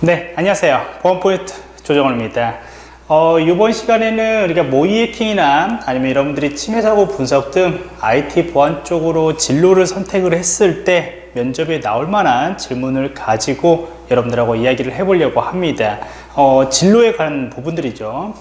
네, 안녕하세요. 보안 포인트 조정원입니다. 어, 이번 시간에는 우리가 모의 해킹이나 아니면 여러분들이 침해 사고 분석 등 IT 보안 쪽으로 진로를 선택을 했을 때 면접에 나올 만한 질문을 가지고 여러분들하고 이야기를 해보려고 합니다. 어, 진로에 관한 부분들이죠.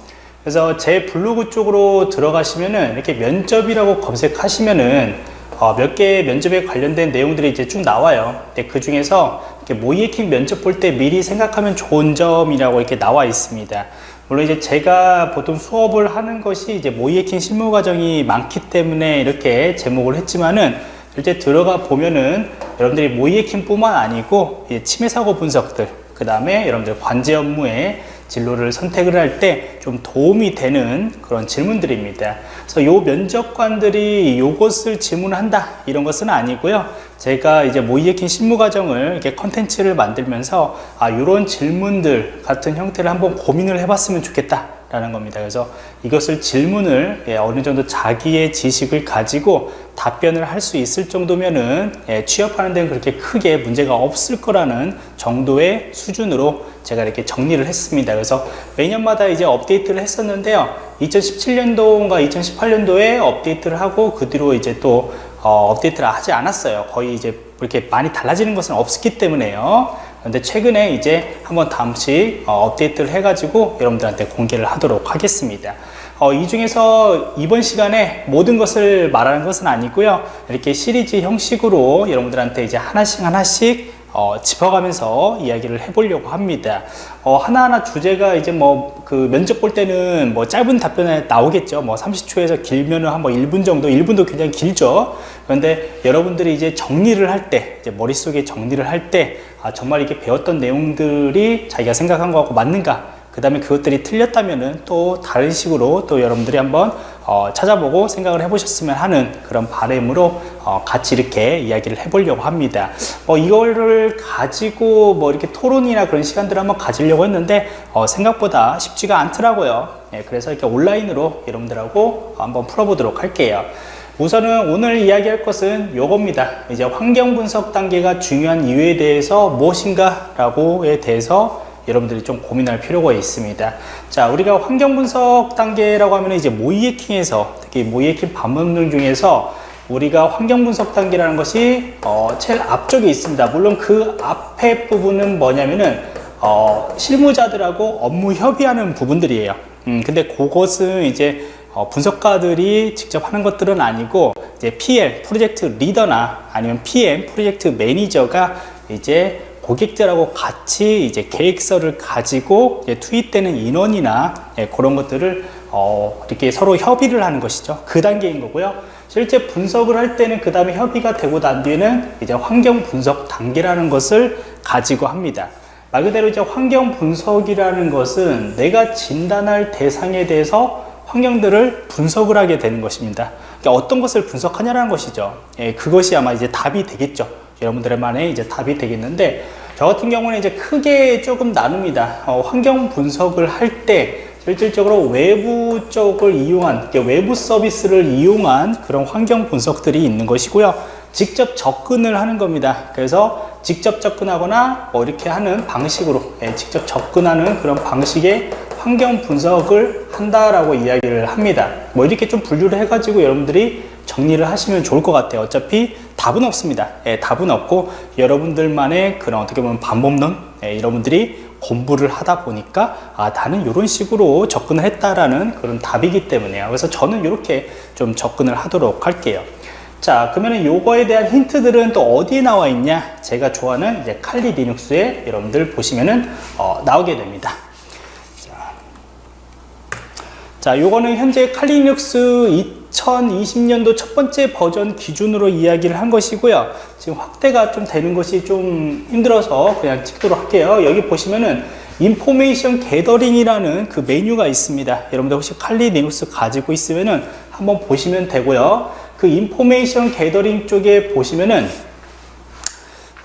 그래서 제 블로그 쪽으로 들어가시면은 이렇게 면접이라고 검색하시면은 어, 몇 개의 면접에 관련된 내용들이 이제 쭉 나와요. 근데 그 중에서 모의 해킹 면접 볼 때 미리 생각하면 좋은 점이라고 이렇게 나와 있습니다. 물론 이제 제가 보통 수업을 하는 것이 이제 모의 해킹 실무 과정이 많기 때문에 이렇게 제목을 했지만은 실제 들어가 보면은 여러분들이 모의 해킹 뿐만 아니고 침해 사고 분석들 그 다음에 여러분들 관제 업무에 진로를 선택을 할 때 좀 도움이 되는 그런 질문들입니다. 그래서 요 면접관들이 요것을 질문한다 이런 것은 아니고요. 제가 이제 모의해킹 실무 과정을 이렇게 컨텐츠를 만들면서 아 요런 질문들 같은 형태를 한번 고민을 해봤으면 좋겠다. 라는 겁니다. 그래서 이것을 질문을 예, 어느 정도 자기의 지식을 가지고 답변을 할 수 있을 정도면은 예, 취업하는 데는 그렇게 크게 문제가 없을 거라는 정도의 수준으로 제가 이렇게 정리를 했습니다. 그래서 매년마다 이제 업데이트를 했었는데요. 2017년도인가 2018년도에 업데이트를 하고 그 뒤로 이제 또 어, 업데이트를 하지 않았어요. 거의 이제 그렇게 많이 달라지는 것은 없었기 때문에요. 그런데 최근에 이제 한번 다음씩 어, 업데이트를 해가지고 여러분들한테 공개를 하도록 하겠습니다. 어, 이 중에서 이번 시간에 모든 것을 말하는 것은 아니고요. 이렇게 시리즈 형식으로 여러분들한테 이제 하나씩 하나씩 어, 짚어가면서 이야기를 해보려고 합니다. 어, 하나하나 주제가 이제 뭐 그 면접 볼 때는 뭐 짧은 답변에 나오겠죠. 뭐 30초에서 길면은 한뭐 1분 정도, 1분도 굉장히 길죠. 그런데 여러분들이 이제 정리를 할 때, 이제 머릿속에 정리를 할 때, 아, 정말 이렇게 배웠던 내용들이 자기가 생각한 거하고 맞는가? 그 다음에 그것들이 틀렸다면은 또 다른 식으로 또 여러분들이 한번 어, 찾아보고 생각을 해보셨으면 하는 그런 바램으로 어, 같이 이렇게 이야기를 해보려고 합니다. 어, 이거를 가지고 뭐 이렇게 토론이나 그런 시간들을 한번 가지려고 했는데 어, 생각보다 쉽지가 않더라고요. 예, 그래서 이렇게 온라인으로 여러분들하고 한번 풀어보도록 할게요. 우선은 오늘 이야기할 것은 요겁니다. 이제 환경 분석 단계가 중요한 이유에 대해서 무엇인가 라고에 대해서 여러분들이 좀 고민할 필요가 있습니다. 자, 우리가 환경 분석 단계라고 하면 이제 모의 해킹에서 특히 해킹 방법론들 중에서 우리가 환경 분석 단계라는 것이 어, 제일 앞쪽에 있습니다. 물론 그 앞에 부분은 뭐냐면은 어, 실무자들하고 업무 협의하는 부분들이에요. 음, 근데 그것은 이제 어, 분석가들이 직접 하는 것들은 아니고 이제 PL 프로젝트 리더나 아니면 PM 프로젝트 매니저가 이제 고객들하고 같이 이제 계획서를 가지고 투입되는 인원이나 예, 그런 것들을 어, 이렇게 서로 협의를 하는 것이죠. 그 단계인 거고요. 실제 분석을 할 때는 그 다음에 협의가 되고 난 뒤에는 이제 환경 분석 단계라는 것을 가지고 합니다. 말 그대로 이제 환경 분석이라는 것은 내가 진단할 대상에 대해서 환경들을 분석을 하게 되는 것입니다. 그러니까 어떤 것을 분석하냐는 것이죠. 예, 그것이 아마 이제 답이 되겠죠. 여러분들만의 이제 답이 되겠는데 저 같은 경우는 이제 크게 조금 나눕니다. 어, 환경 분석을 할 때 실질적으로 외부 쪽을 이용한 외부 서비스를 이용한 그런 환경 분석들이 있는 것이고요. 직접 접근을 하는 겁니다. 그래서 직접 접근하거나 뭐 이렇게 하는 방식으로 예, 직접 접근하는 그런 방식의 환경 분석을 한다라고 이야기를 합니다. 뭐 이렇게 좀 분류를 해가지고 여러분들이 정리를 하시면 좋을 것 같아요. 어차피 답은 없습니다. 예, 답은 없고 여러분들만의 그런 어떻게 보면 반복론 예, 여러분들이 공부를 하다 보니까 아 나는 이런 식으로 접근을 했다라는 그런 답이기 때문에요. 그래서 저는 이렇게 좀 접근을 하도록 할게요. 자 그러면 요거에 대한 힌트들은 또 어디에 나와 있냐 제가 좋아하는 이제 칼리 리눅스에 여러분들 보시면은 어, 나오게 됩니다 자 요거는 현재 칼리 리눅스 2020년도 첫 번째 버전 기준으로 이야기를 한 것이고요. 지금 확대가 좀 되는 것이 좀 힘들어서 그냥 찍도록 할게요. 여기 보시면은 Information Gathering이라는 그 메뉴가 있습니다. 여러분들 혹시 칼리 리눅스 가지고 있으면은 한번 보시면 되고요. 그 information gathering 쪽에 보시면은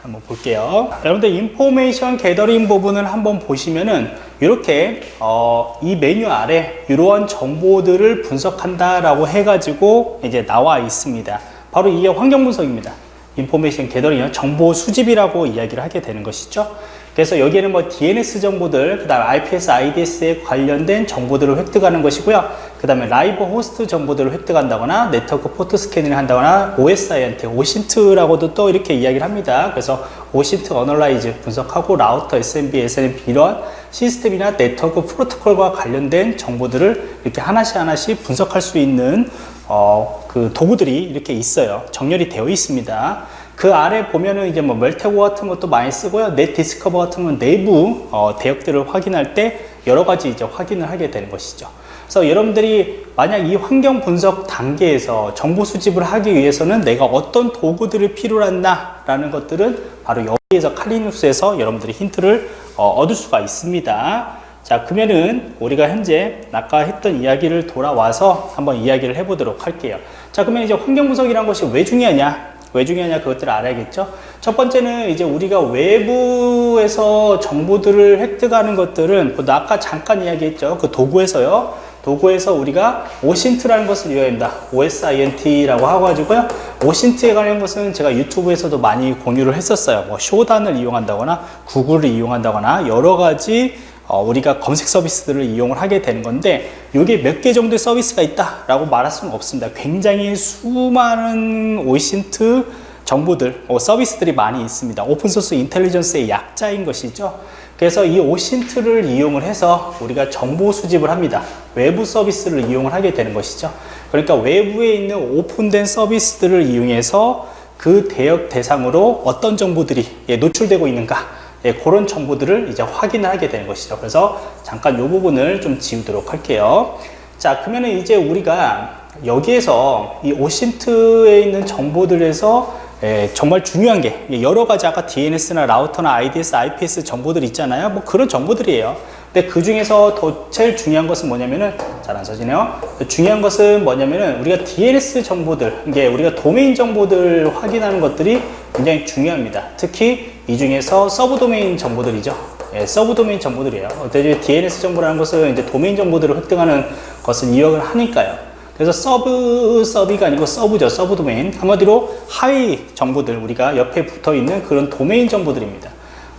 한번 볼게요. 여러분들 information gathering 부분을 한번 보시면은 이렇게 어, 이 메뉴 아래 이러한 정보들을 분석한다 라고 해가지고 이제 나와 있습니다. 바로 이게 환경 분석입니다. information gathering 정보 수집이라고 이야기를 하게 되는 것이죠. 그래서 여기에는 뭐 DNS 정보들, 그 다음에 IPS, IDS에 관련된 정보들을 획득하는 것이고요. 그 다음에 live host 정보들을 획득한다거나 네트워크 포트 scanning을 한다거나 OSINT OSINT라고도 또 이렇게 이야기를 합니다. 그래서 OSINT analyze 분석하고 라우터, SMB, SNMP 이런 시스템이나 네트워크 프로토콜과 관련된 정보들을 이렇게 하나씩 하나씩 분석할 수 있는 어, 그 도구들이 이렇게 있어요. 정렬이 되어 있습니다. 그 아래 보면은 이제 뭐 Maltego 같은 것도 많이 쓰고요. netdiscover 같은 건 내부 어, 대역들을 확인할 때 여러 가지 이제 확인을 하게 되는 것이죠. 그래서 여러분들이 만약 이 환경 분석 단계에서 정보 수집을 하기 위해서는 내가 어떤 도구들을 필요로 한다 라는 것들은 바로 여기에서 칼리눅스에서 여러분들이 힌트를 어, 얻을 수가 있습니다. 자, 그러면은 우리가 현재 아까 했던 이야기를 돌아와서 한번 이야기를 해보도록 할게요. 자, 그러면 이제 환경 분석이란 것이 왜 중요하냐? 왜 중요하냐 그것들을 알아야겠죠. 첫 번째는 이제 우리가 외부에서 정보들을 획득하는 것들은 뭐 아까 잠깐 이야기했죠. 그 도구에서요. 도구에서 우리가 오신트라는 것을 이용합니다. OSINT라고 하고 가지고요. 오신트에 관한 것은 제가 유튜브에서도 많이 공유를 했었어요. 뭐 쇼단을 이용한다거나 구글을 이용한다거나 여러 가지 어, 우리가 검색 서비스들을 이용을 하게 되는 건데 이게 몇 개 정도의 서비스가 있다라고 말할 수는 없습니다. 굉장히 수많은 오신트 정보들, 어, 서비스들이 많이 있습니다. 오픈소스 인텔리전스의 약자인 것이죠. 그래서 이 오신트를 이용을 해서 우리가 정보 수집을 합니다. 외부 서비스를 이용을 하게 되는 것이죠. 그러니까 외부에 있는 오픈된 서비스들을 이용해서 그 대역 대상으로 어떤 정보들이 예, 노출되고 있는가 예, 그런 정보들을 이제 확인을 하게 되는 것이죠. 그래서 잠깐 이 부분을 좀 지우도록 할게요. 자, 그러면 이제 우리가 여기에서 이 오신트에 있는 정보들에서 예, 정말 중요한 게 여러 가지 아까 DNS나 라우터나 IDS, IPS 정보들 있잖아요. 뭐 그런 정보들이에요. 근데 그 중에서 더 제일 중요한 것은 뭐냐면은 잘 안 써지네요. 중요한 것은 뭐냐면은 우리가 DNS 정보들, 이게 우리가 도메인 정보들 확인하는 것들이 굉장히 중요합니다. 특히 이 중에서 서브 도메인 정보들이죠. 예, 서브 도메인 정보들이에요. 어때 DNS 정보라는 것은 이제 도메인 정보들을 획득하는 것은 이용을 하니까요. 그래서 서브 서비가 아니고 서브죠. 서브 도메인. 한마디로 하위 정보들 우리가 옆에 붙어 있는 그런 도메인 정보들입니다.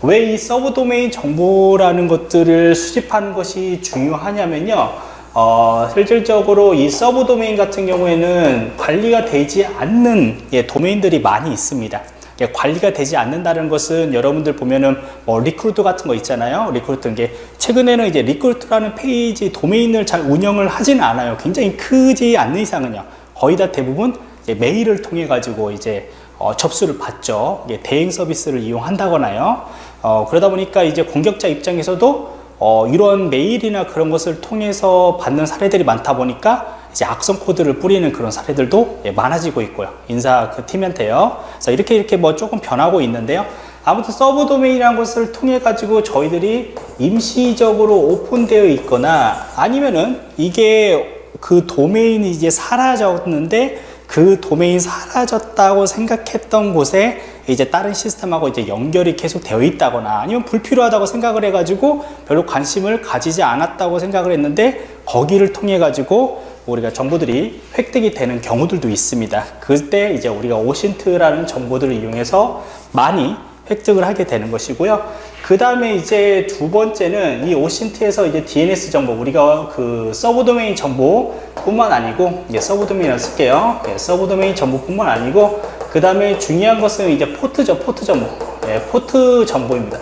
왜 이 서브 도메인 정보라는 것들을 수집하는 것이 중요하냐면요. 어, 실질적으로 이 서브 도메인 같은 경우에는 관리가 되지 않는 예, 도메인들이 많이 있습니다. 관리가 되지 않는다는 것은 여러분들 보면은 뭐 recruit 같은 거 있잖아요. recruit 이게 최근에는 이제 recruit라는 페이지 도메인을 잘 운영을 하지는 않아요. 굉장히 크지 않는 이상은요. 거의 다 대부분 메일을 통해 가지고 이제 어, 접수를 받죠. 대행 서비스를 이용한다거나요. 어, 그러다 보니까 이제 공격자 입장에서도 어, 이런 메일이나 그런 것을 통해서 받는 사례들이 많다 보니까 이제 악성 코드를 뿌리는 그런 사례들도 예, 많아지고 있고요. 인사 그 팀한테요. 그래서 이렇게 이렇게 뭐 조금 변하고 있는데요. 아무튼 서브 도메인이라는 것을 통해 가지고 저희들이 임시적으로 오픈되어 있거나 아니면은 이게 그 도메인이 이제 사라졌는데 그 도메인 사라졌다고 생각했던 곳에 이제 다른 시스템하고 이제 연결이 계속 되어 있다거나 아니면 불필요하다고 생각을 해가지고 별로 관심을 가지지 않았다고 생각을 했는데 거기를 통해 가지고 우리가 정보들이 획득이 되는 경우들도 있습니다. 그때 이제 우리가 OSINT라는 정보들을 이용해서 많이 획득을 하게 되는 것이고요. 그 다음에 이제 두 번째는 이 OSINT에서 이제 DNS 정보, 우리가 그 서브 도메인 정보뿐만 아니고, 이제 서브 도메인을 쓸게요. 예, 서브 도메인 정보뿐만 아니고, 그 다음에 중요한 것은 이제 포트죠, 포트 정보. 예, 포트 정보입니다.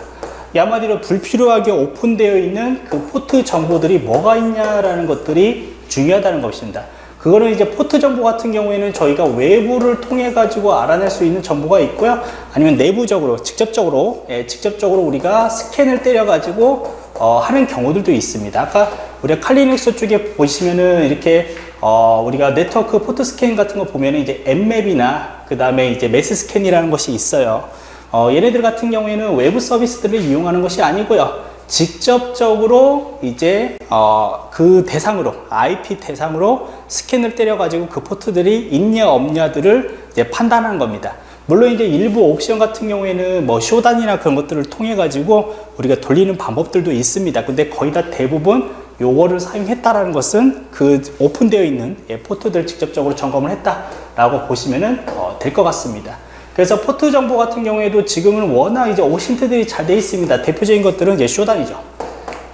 한마디로 불필요하게 오픈되어 있는 그 포트 정보들이 뭐가 있냐라는 것들이 중요하다는 것입니다. 그거는 이제 포트 정보 같은 경우에는 저희가 외부를 통해 가지고 알아낼 수 있는 정보가 있고요. 아니면 내부적으로 직접적으로 예, 직접적으로 우리가 스캔을 때려 가지고 어, 하는 경우들도 있습니다. 아까 우리가 칼리 리눅스 쪽에 보시면은 이렇게 어, 우리가 네트워크 포트 스캔 같은 거 보면은 이제 Nmap이나 그 다음에 이제 Masscan이라는 것이 있어요. 어, 얘네들 같은 경우에는 외부 서비스들을 이용하는 것이 아니고요. 직접적으로 이제 어, 그 대상으로 IP 대상으로 스캔을 때려 가지고 그 포트들이 있냐 없냐들을 이제 판단하는 겁니다. 물론 이제 일부 옵션 같은 경우에는 뭐 Shodan이나 그런 것들을 통해 가지고 우리가 돌리는 방법들도 있습니다. 근데 거의 다 대부분 요거를 사용했다라는 것은 그 오픈되어 있는 예, 포트들 직접적으로 점검을 했다라고 보시면 어, 될것 같습니다. 그래서 포트 정보 같은 경우에도 지금은 워낙 이제 OSINT들이 잘 돼 있습니다. 대표적인 것들은 이제 Shodan이죠.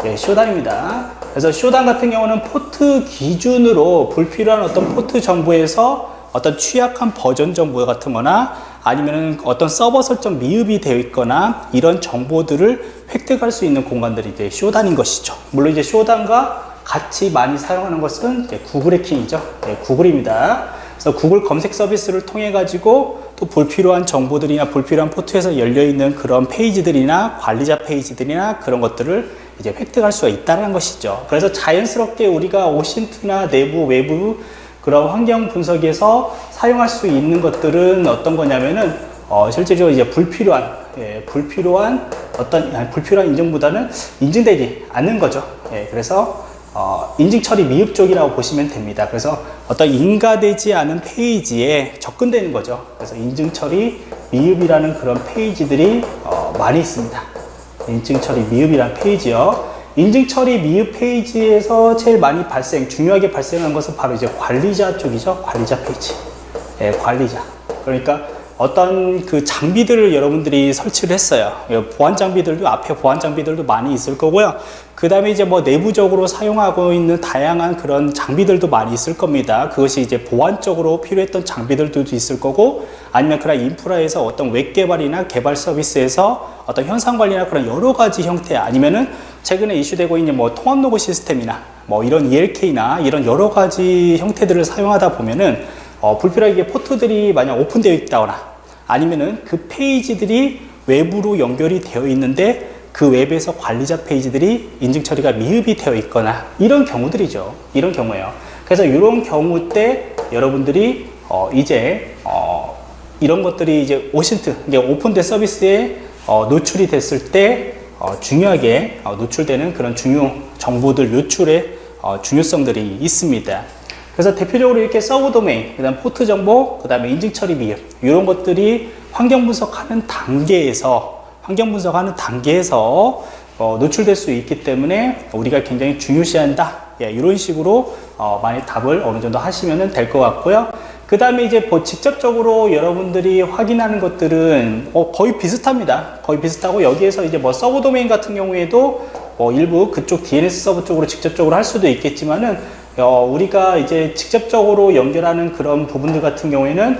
예, Shodan입니다. 그래서 Shodan 같은 경우는 포트 기준으로 불필요한 어떤 포트 정보에서 어떤 취약한 버전 정보 같은 거나 아니면은 어떤 서버 설정 미흡이 되어 있거나 이런 정보들을 획득할 수 있는 공간들이 이제 Shodan인 것이죠. 물론 이제 Shodan과 같이 많이 사용하는 것은 이제 구글 해킹이죠. 네, 구글입니다. 그래서 구글 검색 서비스를 통해 가지고 또 불필요한 정보들이나 불필요한 포트에서 열려 있는 그런 페이지들이나 관리자 페이지들이나 그런 것들을 이제 획득할 수가 있다는 것이죠. 그래서 자연스럽게 우리가 오신트나 내부, 외부 그런 환경 분석에서 사용할 수 있는 것들은 어떤 거냐면은 어, 실제로 이제 불필요한 예, 불필요한 어떤 아니, 불필요한 인증보다는 인증되지 않는 거죠. 예, 그래서 어, 인증 처리 미흡 쪽이라고 보시면 됩니다. 그래서 어떤 인가되지 않은 페이지에 접근되는 거죠. 그래서 인증 처리 미흡이라는 그런 페이지들이 어, 많이 있습니다. 인증 처리 미흡이라는 페이지요. 인증 처리 미흡 페이지에서 제일 많이 발생, 중요하게 발생하는 것은 바로 이제 관리자 쪽이죠. 관리자 페이지. 예, 관리자. 그러니까 어떤 그 장비들을 여러분들이 설치를 했어요. 예, 보안 장비들도 앞에 보안 장비들도 많이 있을 거고요. 그 다음에 이제 뭐 내부적으로 사용하고 있는 다양한 그런 장비들도 많이 있을 겁니다. 그것이 이제 보안적으로 필요했던 장비들도 있을 거고 아니면 그런 인프라에서 어떤 웹 개발이나 개발 서비스에서 어떤 형상 관리나 그런 여러 가지 형태 아니면은 최근에 이슈되고 있는 뭐 통합 로그 시스템이나 뭐 이런 ELK나 이런 여러 가지 형태들을 사용하다 보면은 어, 불필요하게 포트들이 만약 오픈되어 있다거나 아니면은 그 페이지들이 외부로 연결이 되어 있는데 그 웹에서 관리자 페이지들이 인증 처리가 미흡이 되어 있거나 이런 경우들이죠. 이런 경우예요. 그래서 이런 경우 때 여러분들이 어, 이제 어, 이런 것들이 이제 OSINT, 이게 오픈된 서비스에 어, 노출이 됐을 때 어, 중요하게 어, 노출되는 그런 중요 정보들 노출의 어, 중요성들이 있습니다. 그래서 대표적으로 이렇게 서브 도메인, 그 다음 포트 정보, 그 다음에 인증 처리 미흡 이런 것들이 환경 분석하는 단계에서 환경 분석하는 단계에서 어, 노출될 수 있기 때문에 우리가 굉장히 중요시한다. 예, 이런 식으로 어, 많이 답을 어느 정도 하시면 될 것 같고요. 그 다음에 이제 뭐 직접적으로 여러분들이 확인하는 것들은 어, 거의 비슷합니다. 거의 비슷하고 여기에서 이제 뭐 서브 도메인 같은 경우에도 뭐 일부 그쪽 DNS 서버 쪽으로 직접적으로 할 수도 있겠지만은 어, 우리가 이제 직접적으로 연결하는 그런 부분들 같은 경우에는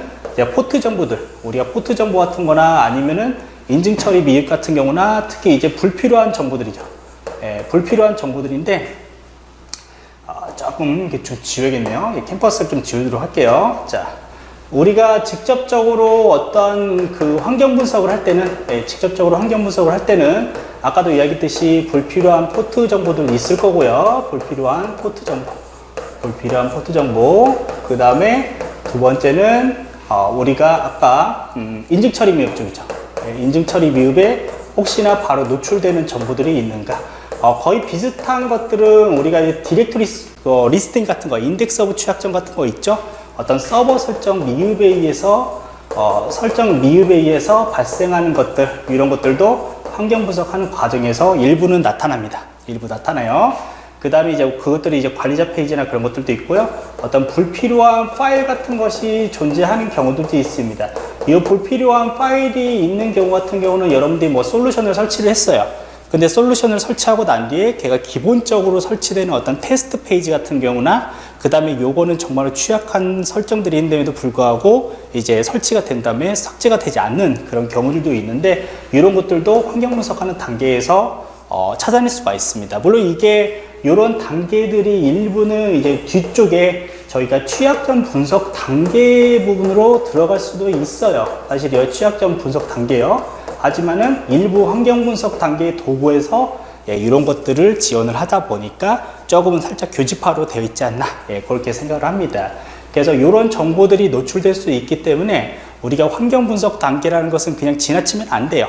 포트 정보들, 우리가 포트 정보 같은 거나 아니면은 인증 처리 미흡 같은 경우나 특히 이제 불필요한 정보들이죠. 예, 불필요한 정보들인데 어, 조금 이렇게 좀 지워야겠네요. 캔버스를 좀 지우도록 할게요. 자, 우리가 직접적으로 어떤 그 환경 분석을 할 때는 예, 직접적으로 환경 분석을 할 때는 아까도 이야기했듯이 불필요한 포트 정보들 있을 거고요. 불필요한 포트 정보. 불필요한 포트 정보. 그 다음에 두 번째는 어, 우리가 아까 음, 인증 처리 미흡 쪽이죠. 예, 인증 처리 미흡에 혹시나 바로 노출되는 정보들이 있는가. 어, 거의 비슷한 것들은 우리가 이제 디렉토리 어, listing 같은 거, index of 취약점 같은 거 있죠. 어떤 서버 설정 미흡에 의해서 어, 설정 미흡에 의해서 발생하는 것들 이런 것들도 환경 분석하는 과정에서 일부는 나타납니다. 일부 나타나요. 그 다음에 이제 그것들이 이제 관리자 페이지나 그런 것들도 있고요. 어떤 불필요한 파일 같은 것이 존재하는 경우들도 있습니다. 이 불필요한 파일이 있는 경우 같은 경우는 여러분들이 뭐 솔루션을 설치를 했어요. 근데 솔루션을 설치하고 난 뒤에 걔가 기본적으로 설치되는 어떤 테스트 페이지 같은 경우나 그 다음에 요거는 정말 취약한 설정들이 있는데도 불구하고 이제 설치가 된 다음에 삭제가 되지 않는 그런 경우들도 있는데 이런 것들도 환경 분석하는 단계에서 어, 찾아낼 수가 있습니다. 물론 이게 이런 단계들이 일부는 이제 뒤쪽에 저희가 취약점 분석 단계 부분으로 들어갈 수도 있어요. 사실 이 취약점 분석 단계요. 하지만은 일부 환경 분석 단계의 도구에서 예, 이런 것들을 지원을 하다 보니까 조금은 살짝 교집화로 되어 있지 않나 예, 그렇게 생각을 합니다. 그래서 이런 정보들이 노출될 수 있기 때문에 우리가 환경 분석 단계라는 것은 그냥 지나치면 안 돼요.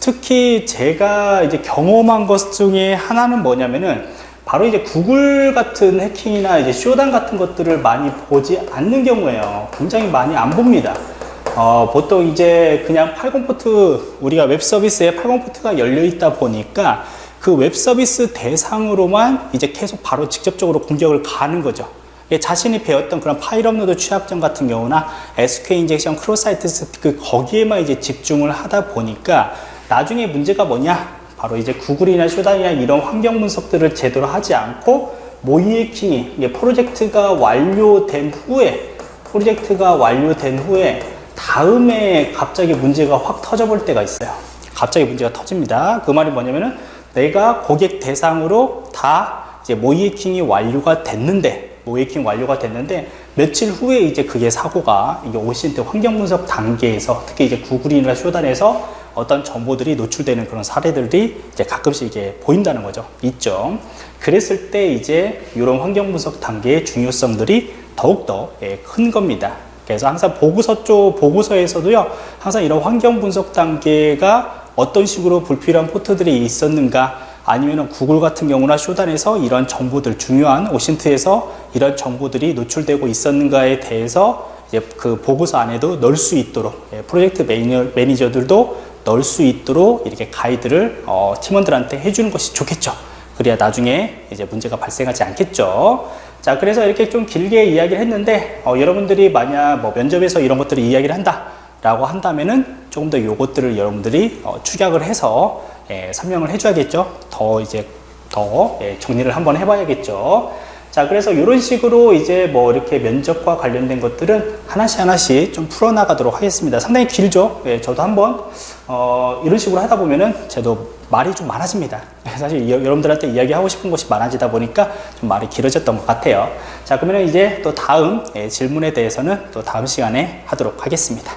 특히 제가 이제 경험한 것 중에 하나는 뭐냐면은 바로 이제 구글 같은 해킹이나 이제 쇼단 같은 것들을 많이 보지 않는 경우에요. 굉장히 많이 안 봅니다. 어, 보통 이제 그냥 80포트, 우리가 웹 서비스에 80포트가 열려 있다 보니까 그 웹 서비스 대상으로만 이제 계속 바로 직접적으로 공격을 가는 거죠. 예, 자신이 배웠던 그런 파일 업로드 취약점 같은 경우나 SQL injection, cross-site scripting 거기에만 이제 집중을 하다 보니까 나중에 문제가 뭐냐? 바로 이제 구글이나 쇼단이나 이런 환경 분석들을 제대로 하지 않고 모의해킹이 프로젝트가 완료된 후에 프로젝트가 완료된 후에 다음에 갑자기 문제가 확 터져볼 때가 있어요. 갑자기 문제가 터집니다. 그 말이 뭐냐면은 내가 고객 대상으로 다 이제 모이에킹이 완료가 됐는데 모이에킹 완료가 됐는데 며칠 후에 이제 그게 사고가 이게 오신트 환경 분석 단계에서 특히 이제 구글이나 쇼단에서 어떤 정보들이 노출되는 그런 사례들이 이제 가끔씩 이게 보인다는 거죠. 있죠. 그랬을 때 이제 이런 환경 분석 단계의 중요성들이 더욱더 예, 큰 겁니다. 그래서 항상 보고서 쪽 보고서에서도요, 항상 이런 환경 분석 단계가 어떤 식으로 불필요한 포트들이 있었는가, 아니면 구글 같은 경우나 쇼단에서 이런 정보들, 중요한 OSINT에서 이런 정보들이 노출되고 있었는가에 대해서 이제 그 보고서 안에도 넣을 수 있도록 예, 프로젝트 매니저, 매니저들도 넣을 수 있도록 이렇게 가이드를 어, 팀원들한테 해주는 것이 좋겠죠. 그래야 나중에 이제 문제가 발생하지 않겠죠. 자, 그래서 이렇게 좀 길게 이야기를 했는데, 어, 여러분들이 만약 뭐 면접에서 이런 것들을 이야기를 한다. 라고 한다면은 조금 더 요것들을 여러분들이 어, 축약을 해서 예, 설명을 해줘야겠죠. 더 이제 더 예, 정리를 한번 해봐야겠죠. 자, 그래서 이런 식으로 이제 뭐 이렇게 면접과 관련된 것들은 하나씩 하나씩 좀 풀어나가도록 하겠습니다. 상당히 길죠? 예, 저도 한번, 어, 이런 식으로 하다 보면은 저도 말이 좀 많아집니다. 사실 이- 여러분들한테 이야기하고 싶은 것이 많아지다 보니까 좀 말이 길어졌던 것 같아요. 자, 그러면 이제 또 다음 예, 질문에 대해서는 또 다음 시간에 하도록 하겠습니다.